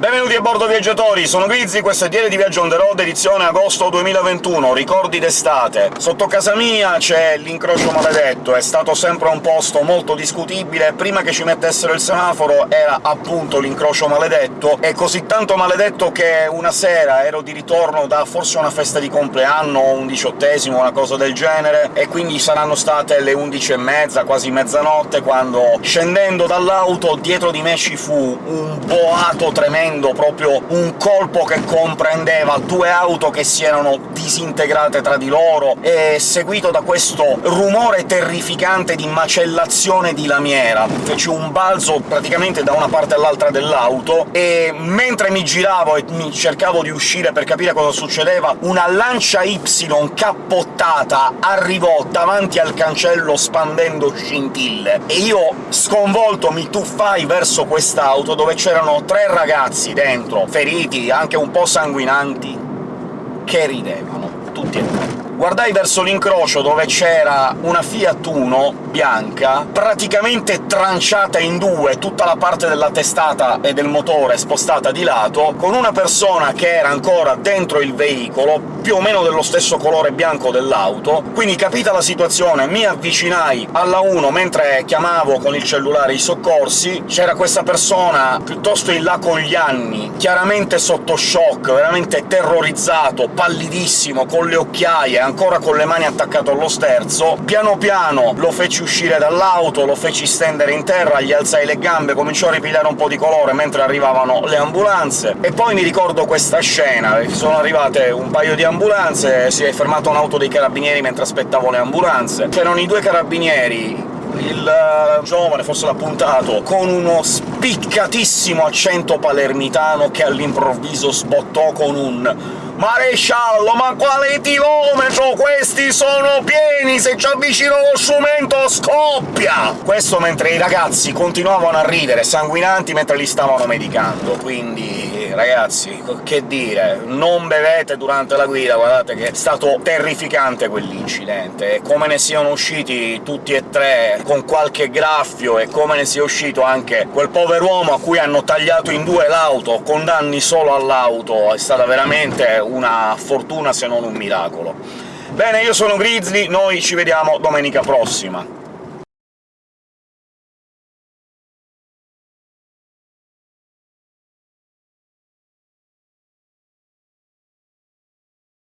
Benvenuti a bordo viaggiatori, sono Grizzly, questo è Diario di Viaggio on the road, edizione agosto 2021, ricordi d'estate. Sotto casa mia c'è l'incrocio maledetto, è stato sempre un posto molto discutibile, prima che ci mettessero il semaforo era appunto l'incrocio maledetto, è così tanto maledetto che una sera ero di ritorno da forse una festa di compleanno, un diciottesimo, una cosa del genere, e quindi saranno state le undici e mezza, quasi mezzanotte, quando, scendendo dall'auto, dietro di me ci fu un boato tremendo avendo proprio un colpo che comprendeva due auto che si erano disintegrate tra di loro, e seguito da questo rumore terrificante di macellazione di lamiera. Feci un balzo praticamente da una parte all'altra dell'auto, e mentre mi giravo e mi cercavo di uscire per capire cosa succedeva, una Lancia Y cappottata arrivò davanti al cancello spandendo scintille, e io, sconvolto, mi tuffai verso quest'auto, dove c'erano tre ragazzi ragazzi dentro, feriti, anche un po' sanguinanti, che ridevano, tutti e tre guardai verso l'incrocio dove c'era una Fiat Uno bianca, praticamente tranciata in due, tutta la parte della testata e del motore spostata di lato, con una persona che era ancora dentro il veicolo, più o meno dello stesso colore bianco dell'auto. Quindi, capita la situazione, mi avvicinai alla 1 mentre chiamavo con il cellulare i soccorsi, c'era questa persona piuttosto in là con gli anni, chiaramente sotto shock, veramente terrorizzato, pallidissimo, con le occhiaie, ancora con le mani attaccate allo sterzo, piano piano lo feci uscire dall'auto, lo feci stendere in terra, gli alzai le gambe, cominciò a ripigliare un po' di colore mentre arrivavano le ambulanze, e poi mi ricordo questa scena, sono arrivate un paio di ambulanze, si è fermata un'auto dei carabinieri mentre aspettavo le ambulanze, c'erano i due carabinieri il uh, giovane, forse l'ha puntato, con uno spiccatissimo accento palermitano che all'improvviso sbottò con un Maresciallo, ma quale chilometro? Questi sono pieni! Se ci avvicino lo strumento scoppia! Questo mentre i ragazzi continuavano a ridere, sanguinanti, mentre li stavano medicando, quindi ragazzi, che dire, non bevete durante la guida, guardate che è stato terrificante quell'incidente, e come ne siano usciti tutti e tre con qualche graffio, e come ne sia uscito anche quel pover'uomo a cui hanno tagliato in due l'auto, con danni solo all'auto, è stata veramente una fortuna se non un miracolo. Bene, io sono Grizzly, noi ci vediamo domenica prossima.